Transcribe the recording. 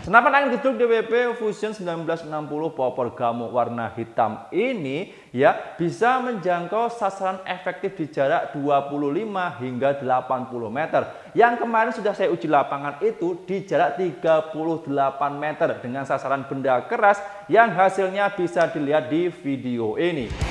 Senapan angin gedung DWP Fusion 1960 popor gamuk warna hitam ini ya bisa menjangkau sasaran efektif di jarak 25 hingga 80 meter. Yang kemarin sudah saya uji lapangan itu di jarak 38 meter dengan sasaran benda keras yang hasilnya bisa dilihat di video ini.